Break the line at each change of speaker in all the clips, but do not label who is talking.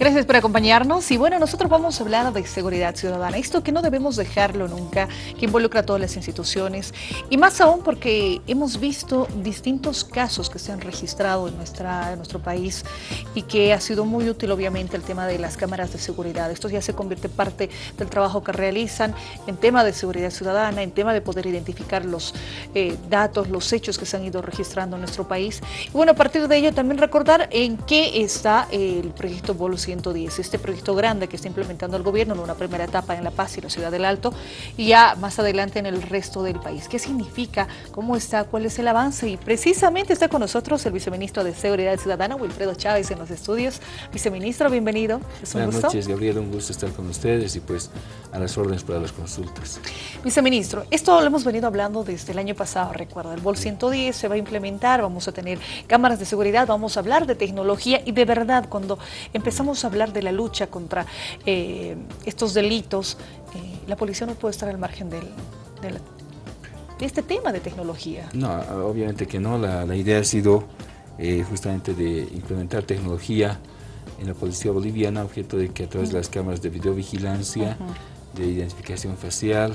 Gracias por acompañarnos y bueno, nosotros vamos a hablar de seguridad ciudadana, esto que no debemos dejarlo nunca, que involucra a todas las instituciones y más aún porque hemos visto distintos casos que se han registrado en, nuestra, en nuestro país y que ha sido muy útil obviamente el tema de las cámaras de seguridad. Esto ya se convierte parte del trabajo que realizan en tema de seguridad ciudadana, en tema de poder identificar los eh, datos, los hechos que se han ido registrando en nuestro país. Y bueno, a partir de ello también recordar en qué está el proyecto Bolus este proyecto grande que está implementando el gobierno en una primera etapa en La Paz y la Ciudad del Alto y ya más adelante en el resto del país. ¿Qué significa? ¿Cómo está? ¿Cuál es el avance? Y precisamente está con nosotros el viceministro de Seguridad Ciudadana, Wilfredo Chávez, en los estudios. Viceministro, bienvenido.
Buenas noches, Gabriel. Un gusto estar con ustedes y pues a las órdenes para las consultas.
Viceministro, esto lo hemos venido hablando desde el año pasado, recuerda. El BOL 110 se va a implementar, vamos a tener cámaras de seguridad, vamos a hablar de tecnología y de verdad cuando empezamos a hablar de la lucha contra eh, estos delitos, eh, la policía no puede estar al margen del, de este tema de tecnología.
No, obviamente que no. La, idea ha sido eh, justamente de implementar tecnología en la policía boliviana, objeto de que a través de las cámaras de videovigilancia, de identificación facial,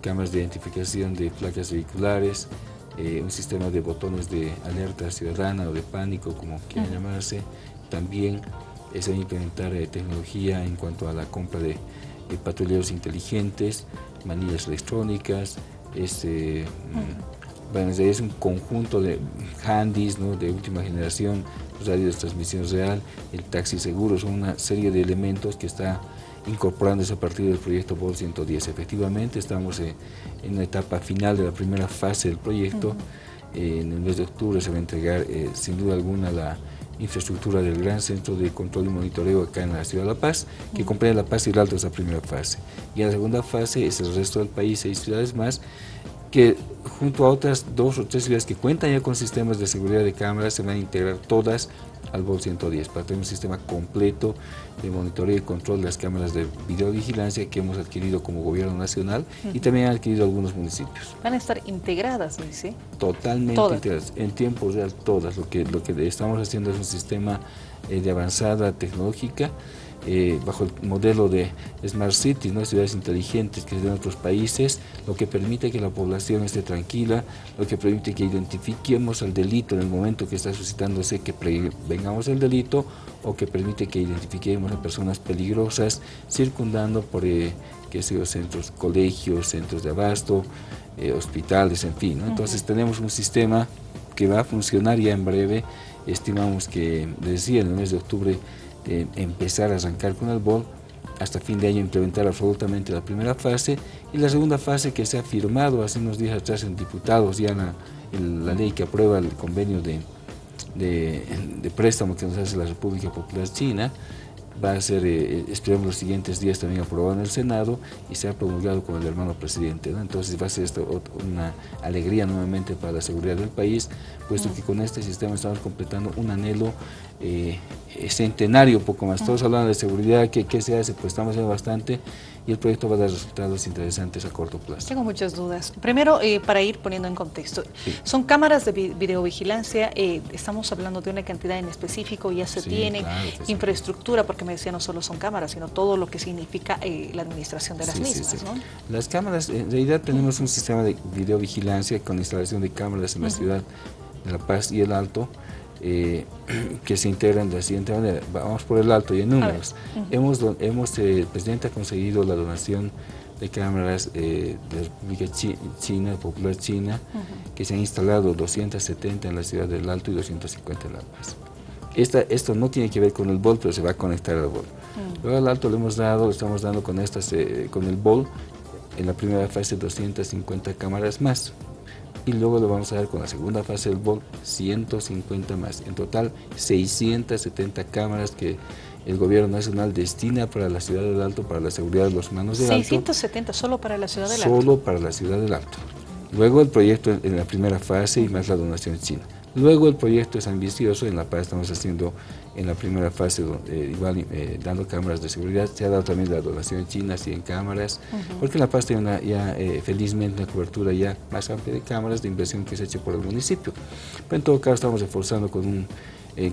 cámaras de identificación de placas vehiculares, un sistema de botones de alerta ciudadana o de pánico, como quiera llamarse, también es implementar eh, tecnología en cuanto a la compra de, patrulleros inteligentes, manillas electrónicas, este, mm, bueno, es un conjunto de handys ¿no? de última generación, radio de transmisión real, el taxi seguro, son una serie de elementos que está incorporándose a partir del proyecto BOL 110. Efectivamente, estamos eh, en la etapa final de la primera fase del proyecto. en el mes de octubre se va a entregar, eh, sin duda alguna, la infraestructura del Gran Centro de Control y Monitoreo acá en la Ciudad de La Paz, que comprende La Paz y el Alto esa primera fase. Y la segunda fase es el resto del país, seis ciudades más, que junto a otras dos o tres ciudades que cuentan ya con sistemas de seguridad de cámaras se van a integrar todas al BOL 110 para tener un sistema completo de monitoreo y control de las cámaras de videovigilancia que hemos adquirido como gobierno nacional y también han adquirido algunos municipios.
¿Van a estar integradas, dice?
Totalmente integradas, en tiempo real todas. Lo que, lo que estamos haciendo es un sistema eh, de avanzada tecnológica eh, bajo el modelo de Smart Cities, ¿no? ciudades inteligentes que se en otros países, lo que permite que la población esté tranquila, lo que permite que identifiquemos el delito en el momento que está suscitándose, que vengamos el delito, o que permite que identifiquemos a personas peligrosas circundando por eh, que centros, colegios, centros de abasto, eh, hospitales, en fin. Entonces tenemos un sistema que va a funcionar ya en breve, estimamos que, decía, en el mes de octubre empezar a arrancar con el BOL, hasta fin de año implementar absolutamente la primera fase y la segunda fase que se ha firmado hace unos días atrás en diputados ya la, la ley que aprueba el convenio de, de, de, préstamo que nos hace la República Popular China va a ser, eh, esperamos los siguientes días también aprobado en el Senado y se ha promulgado con el hermano presidente. Entonces va a ser esto una alegría nuevamente para la seguridad del país, puesto que con este sistema estamos completando un anhelo eh, centenario, poco más. Todos hablando de seguridad, ¿qué, ¿qué, se hace? Pues estamos haciendo bastante y el proyecto va a dar resultados interesantes a corto plazo.
Tengo muchas dudas. Primero, eh, para ir poniendo en contexto, son cámaras de videovigilancia, eh, estamos hablando de una cantidad en específico, ya se tiene infraestructura, porque me decía no solo son cámaras, sino todo lo que significa eh, la administración de las mismas. ¿no?
Las cámaras, en realidad tenemos un sistema de videovigilancia con instalación de cámaras en la ciudad de La Paz y el Alto, eh, que se integran de la siguiente manera. Vamos por el alto y en números. Hemos, hemos eh, el presidente ha conseguido la donación de cámaras eh, de la República China, Popular China, que se han instalado 270 en la ciudad del Alto y 250 en La Paz. Esta, esto no tiene que ver con el BOL, pero se va a conectar al BOL. Luego al Alto le hemos dado, estamos dando con, estas, con el BOL, en la primera fase 250 cámaras más y luego lo vamos a dar con la segunda fase del BOL 150 más. En total 670 cámaras que el gobierno nacional destina para la ciudad del Alto, para la seguridad de los humanos del
670 solo para la ciudad del Alto.
Solo para la ciudad del Alto. Luego el proyecto en la primera fase y más la donación china. Luego el proyecto es ambicioso, en La Paz estamos haciendo en la primera fase, eh, igual eh, dando cámaras de seguridad, se ha dado también la donación china, 100 cámaras, porque en La Paz tiene ya eh, felizmente una cobertura ya más amplia de cámaras de inversión que se ha hecho por el municipio. Pero en todo caso estamos reforzando con, un,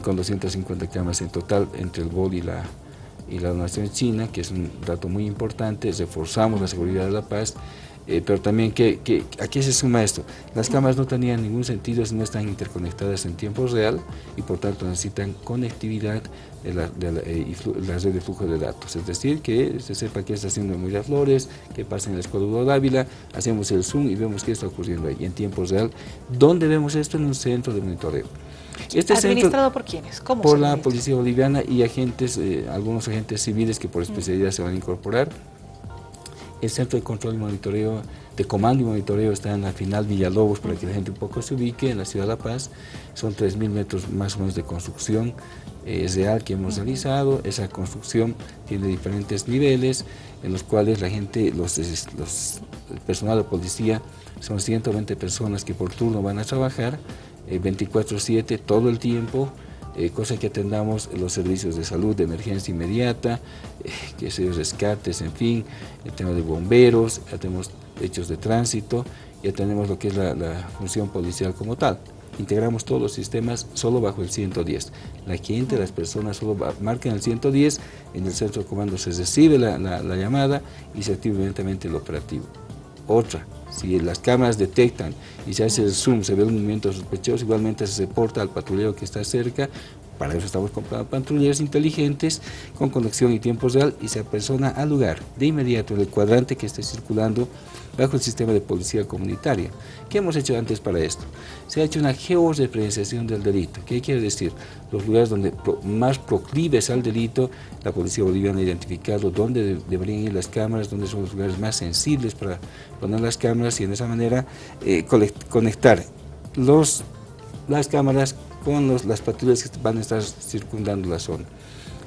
con 250 cámaras en total entre el BOL y la y la donación china, que es un dato muy importante, reforzamos la seguridad de la paz, eh, pero también que, que, ¿a qué se suma esto? Las cámaras no tenían ningún sentido si no están interconectadas en tiempo real y por tanto necesitan conectividad de la, de eh, red de flujo de datos. Es decir, que se sepa qué está haciendo en Miraflores, qué pasa en el Escuadrón Dávila, hacemos el zoom y vemos qué está ocurriendo ahí en tiempo real. ¿Dónde vemos esto? En un centro de monitoreo.
Este ¿Administrado por quiénes?
¿Cómo por la Policía Boliviana y agentes, eh, algunos agentes civiles que por especialidad se van a incorporar. El centro de control y monitoreo, de comando y monitoreo está en la final Villalobos, para que la gente un poco se ubique, en la ciudad de La Paz. Son 3.000 metros más o menos de construcción eh, real que hemos realizado. Esa construcción tiene diferentes niveles, en los cuales la gente, los, los, el personal de policía, son 120 personas que por turno van a trabajar, 24-7, eh, todo el tiempo, eh, cosa que atendamos los servicios de salud de emergencia inmediata, eh, que se rescates, en fin, el tema de bomberos, ya tenemos hechos de tránsito, ya tenemos lo que es la, función policial como tal. Integramos todos los sistemas solo bajo el 110. La gente, las personas solo marcan el 110, en el centro de comando se recibe la, la llamada y se activa inmediatamente el operativo. Otra, si las cámaras detectan y se hace el zoom, se ve un movimiento sospechoso, igualmente se reporta al patrullero que está cerca, para eso estamos comprando patrulleros inteligentes con conexión y tiempo real y se apersona al lugar de inmediato en el cuadrante que esté circulando bajo el sistema de policía comunitaria. ¿Qué hemos hecho antes para esto? Se ha hecho una georreferenciación del delito. ¿Qué quiere decir? Los lugares donde más proclives al delito, la policía boliviana ha identificado dónde deberían ir las cámaras, dónde son los lugares más sensibles para poner las cámaras y en esa manera eh, conectar los, las cámaras con los, las patrullas que van a estar circundando la zona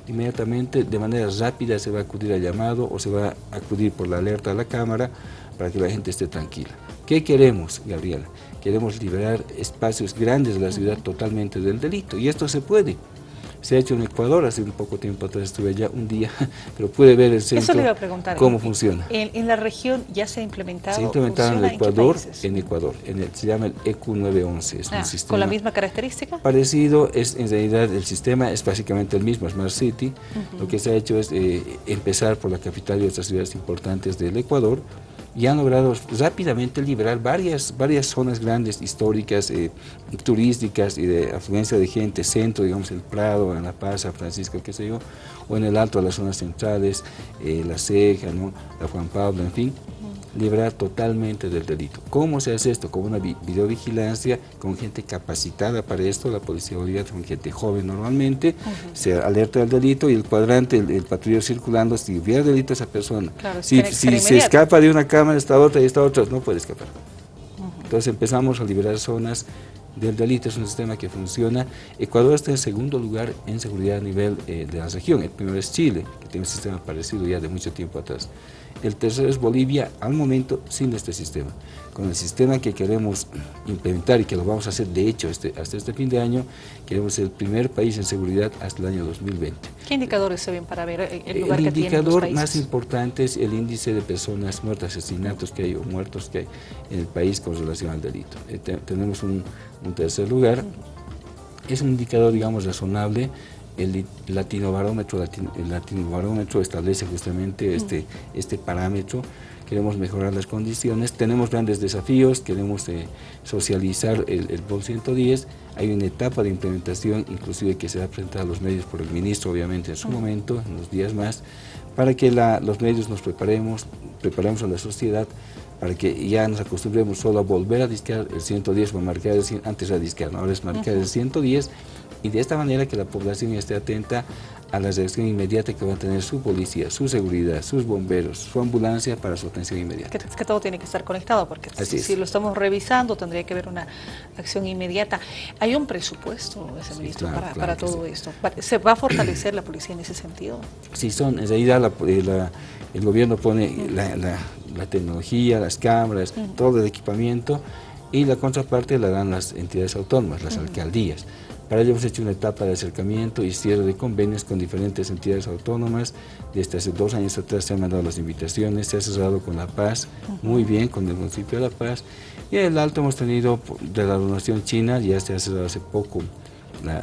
inmediatamente de manera rápida se va a acudir al llamado o se va a acudir por la alerta a la cámara para que la gente esté tranquila. ¿Qué queremos, Gabriela? Queremos liberar espacios grandes de la ciudad totalmente del delito y esto se puede. Se ha hecho en Ecuador, hace un poco tiempo atrás estuve allá un día, pero pude ver el centro,
Eso le iba a preguntar,
cómo funciona.
En, la región ya se ha implementado?
Se ha implementado en Ecuador, en, Ecuador, en el, se llama el EQ911, es un
ah,
sistema...
¿Con la misma característica?
Parecido, es en realidad el sistema es básicamente el mismo, Smart City. Lo que se ha hecho es eh, empezar por la capital y otras ciudades importantes del Ecuador, y han logrado rápidamente liberar varias, varias zonas grandes, históricas, eh, turísticas y de afluencia de gente, centro, digamos, el Prado, en La Paz, San Francisco, qué sé yo, o en el alto las zonas centrales, eh, La Ceja, ¿no? la Juan Pablo, en fin, librar totalmente del delito. ¿Cómo se hace esto? Con una videovigilancia, con gente capacitada para esto, la policía boliviana, con gente joven normalmente, se alerta del delito y el cuadrante, el, patrullero circulando, si hubiera delito esa persona, si, se escapa de una cámara, esta otra y esta otra, no puede escapar. Entonces empezamos a liberar zonas del delito, es un sistema que funciona. Ecuador está en segundo lugar en seguridad a nivel eh, de la región, el primero es Chile, que tiene un sistema parecido ya de mucho tiempo atrás. El tercero es Bolivia, al momento sin este sistema. Con el sistema que queremos implementar y que lo vamos a hacer de hecho este, hasta este fin de año, queremos ser el primer país en seguridad hasta el año 2020.
¿Qué indicadores se ven para ver el lugar
el
que
indicador más importante es el índice de personas muertas, asesinatos que hay o muertos que hay en el país con relación al delito. Eh, tenemos un, tercer lugar. Es un indicador, digamos, razonable el latino barómetro, el latino barómetro establece justamente este, este parámetro, queremos mejorar las condiciones, tenemos grandes desafíos, queremos eh, socializar el, el POL 110, hay una etapa de implementación inclusive que se va a presentar a los medios por el ministro obviamente en su momento, en los días más, para que los medios nos preparemos, preparemos a la sociedad para que ya nos acostumbremos solo a volver a discar el 110 o a marcar el 100, antes era discar, ahora es marcar el 110 y de esta manera que la población esté atenta a la reacción inmediata que va a tener su policía, su seguridad, sus bomberos, su ambulancia para su atención inmediata.
Es que todo tiene que estar conectado porque si, lo estamos revisando tendría que haber una acción inmediata. ¿Hay un presupuesto, ese ministro, para, todo esto? ¿Se va a fortalecer la policía en ese sentido?
Sí, son, en realidad eh, el gobierno pone la, tecnología, las cámaras, todo el equipamiento y la contraparte la dan las entidades autónomas, las alcaldías. Para ello hemos hecho una etapa de acercamiento y cierre de convenios con diferentes entidades autónomas. Desde hace dos años atrás se han mandado las invitaciones, se ha cerrado con La Paz, muy bien, con el municipio de La Paz. Y en el Alto hemos tenido de la donación china, ya se ha cerrado hace poco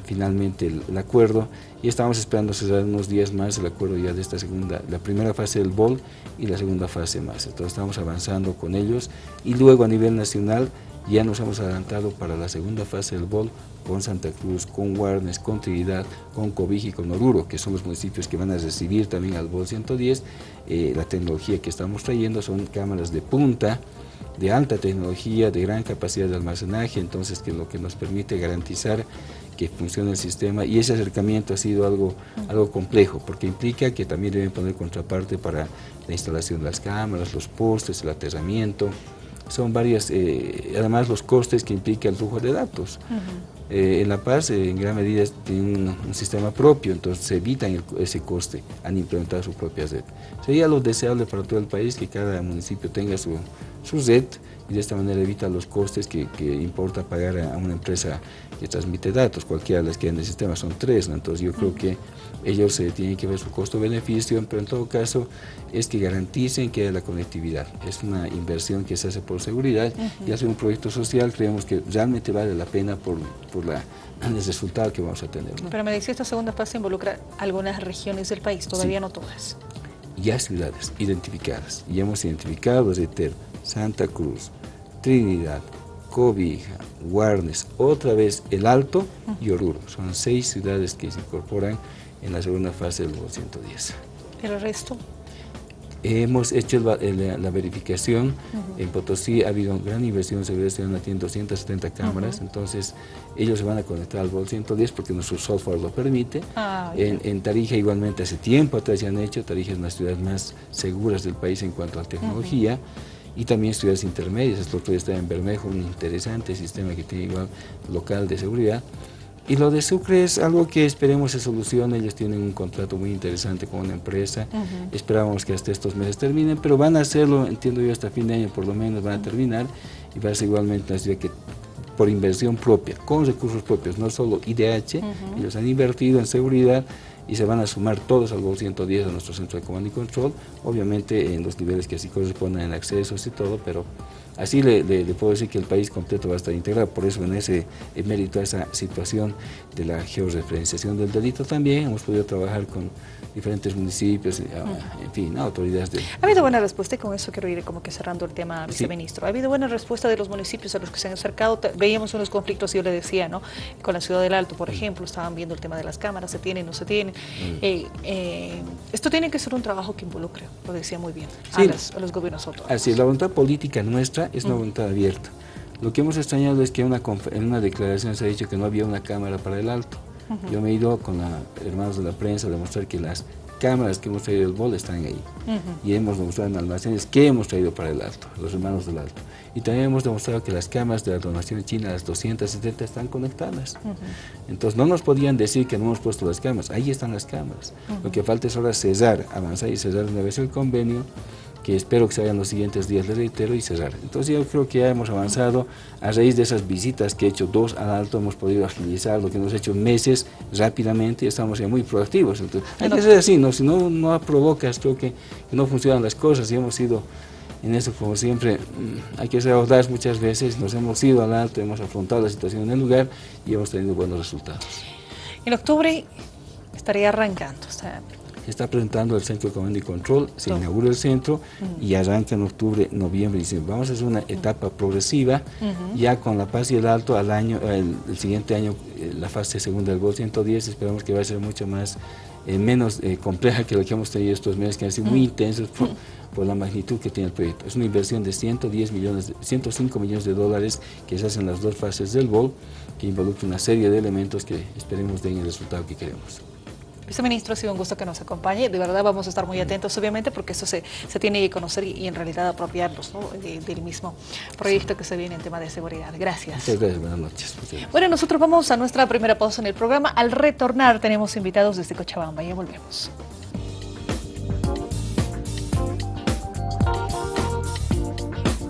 finalmente el, acuerdo y estamos esperando cerrar unos días más el acuerdo ya de esta segunda, la primera fase del BOL y la segunda fase más. Entonces estamos avanzando con ellos y luego a nivel nacional ya nos hemos adelantado para la segunda fase del BOL con Santa Cruz, con Guarnes, con Trinidad, con Cobiji y con Oruro, que son los municipios que van a recibir también al BOL 110. Eh, la tecnología que estamos trayendo son cámaras de punta, de alta tecnología, de gran capacidad de almacenaje, entonces que lo que nos permite garantizar que funcione el sistema y ese acercamiento ha sido algo, algo complejo porque implica que también deben poner contraparte para la instalación de las cámaras, los postes, el aterramiento, son varias, eh, además los costes que implica el flujo de datos. Eh, en La Paz, eh, en gran medida, tienen un, sistema propio, entonces se evitan ese coste al implementar su propia red. Sería lo deseable para todo el país que cada municipio tenga su, su red y de esta manera evita los costes que, importa pagar a, una empresa que transmite datos, cualquiera de las que hay en el sistema, son tres, entonces yo creo que ellos eh, tienen que ver su costo-beneficio, pero en todo caso es que garanticen que haya la conectividad. Es una inversión que se hace por seguridad y hace un proyecto social, creemos que realmente vale la pena por, por la, el resultado que vamos a tener.
Pero me decía, esta segunda fase involucra algunas regiones del país, todavía no todas.
Ya ciudades identificadas, y hemos identificado, reitero, Santa Cruz, Trinidad, Cobija, Guarnes, otra vez El Alto y Oruro. Son seis ciudades que se incorporan en la segunda fase del 110.
¿El resto?
Hemos hecho la, verificación, en Potosí ha habido gran inversión en seguridad ciudadana, tienen 270 cámaras, entonces ellos se van a conectar al BOL 110 porque nuestro software lo permite. Ah, en, Tarija igualmente hace tiempo atrás ya han hecho, Tarija es una de las ciudades más seguras del país en cuanto a tecnología y también ciudades intermedias. Otro día está en Bermejo, un interesante sistema que tiene igual local de seguridad. Y lo de Sucre es algo que esperemos se solucione, ellos tienen un contrato muy interesante con una empresa, esperábamos que hasta estos meses terminen, pero van a hacerlo, entiendo yo, hasta fin de año por lo menos van a terminar, y va a ser igualmente una ciudad que por inversión propia, con recursos propios, no solo IDH, ellos han invertido en seguridad, y se van a sumar todos al GOL 110 de nuestro centro de comando y control, obviamente en los niveles que así corresponden en accesos y todo, pero así le, puedo decir que el país completo va a estar integrado, por eso en ese mérito a esa situación de la georreferenciación del delito también hemos podido trabajar con diferentes municipios, eh, en fin, autoridades de...
Ha habido buena respuesta y con eso quiero ir como que cerrando el tema, viceministro. Ha habido buena respuesta de los municipios a los que se han acercado. Veíamos unos conflictos, yo le decía, ¿no? Con la ciudad del Alto, por ejemplo, estaban viendo el tema de las cámaras, se tienen, no se tienen. Mm. Eh, eh, esto tiene que ser un trabajo que involucre, lo decía muy bien, a, los gobiernos autónomos.
Así la voluntad política nuestra es una voluntad abierta. Lo que hemos extrañado es que una, en una declaración se ha dicho que no había una cámara para el Alto. Yo me he ido con la, hermanos de la prensa a demostrar que las cámaras que hemos traído del BOL están ahí. Y hemos demostrado en almacenes que hemos traído para el Alto, los hermanos del Alto. Y también hemos demostrado que las cámaras de la donación china, las 270, están conectadas. Entonces no nos podían decir que no hemos puesto las cámaras, ahí están las cámaras. Lo que falta es ahora cesar, avanzar y cesar una vez el convenio que espero que se hagan los siguientes días, le reitero, y cerrar. Entonces yo creo que ya hemos avanzado, a raíz de esas visitas que he hecho, dos al alto, hemos podido agilizar lo que hemos hecho meses rápidamente y estamos ya muy proactivos. Entonces, hay que ser así, ¿no? si no, no provocas, creo que, no funcionan las cosas y hemos ido en eso, como siempre, mm, hay que ser audaz muchas veces, nos hemos ido al alto, hemos afrontado la situación en el lugar y hemos tenido buenos resultados.
En octubre estaría arrancando, o sea,
está presentando el Centro de Comando y Control, se inaugura el centro y arranca en octubre, noviembre y diciembre. Vamos a hacer una etapa progresiva, ya con La Paz y el Alto al año, el, siguiente año, eh, la fase segunda del Gol 110, esperamos que va a ser mucho más, eh, menos eh, compleja que lo que hemos tenido estos meses, que han sido muy intensos por, la magnitud que tiene el proyecto. Es una inversión de 110 millones, 105 millones de dólares que se hacen las dos fases del BOL, que involucra una serie de elementos que esperemos den el resultado que queremos.
Viceministro, ha sido un gusto que nos acompañe. De verdad vamos a estar muy atentos, obviamente, porque eso se, tiene que conocer y, en realidad apropiarnos del mismo proyecto que se viene en tema de seguridad. Gracias.
gracias, buenas noches.
Bueno, nosotros vamos a nuestra primera pausa en el programa. Al retornar tenemos invitados desde Cochabamba. Ya volvemos.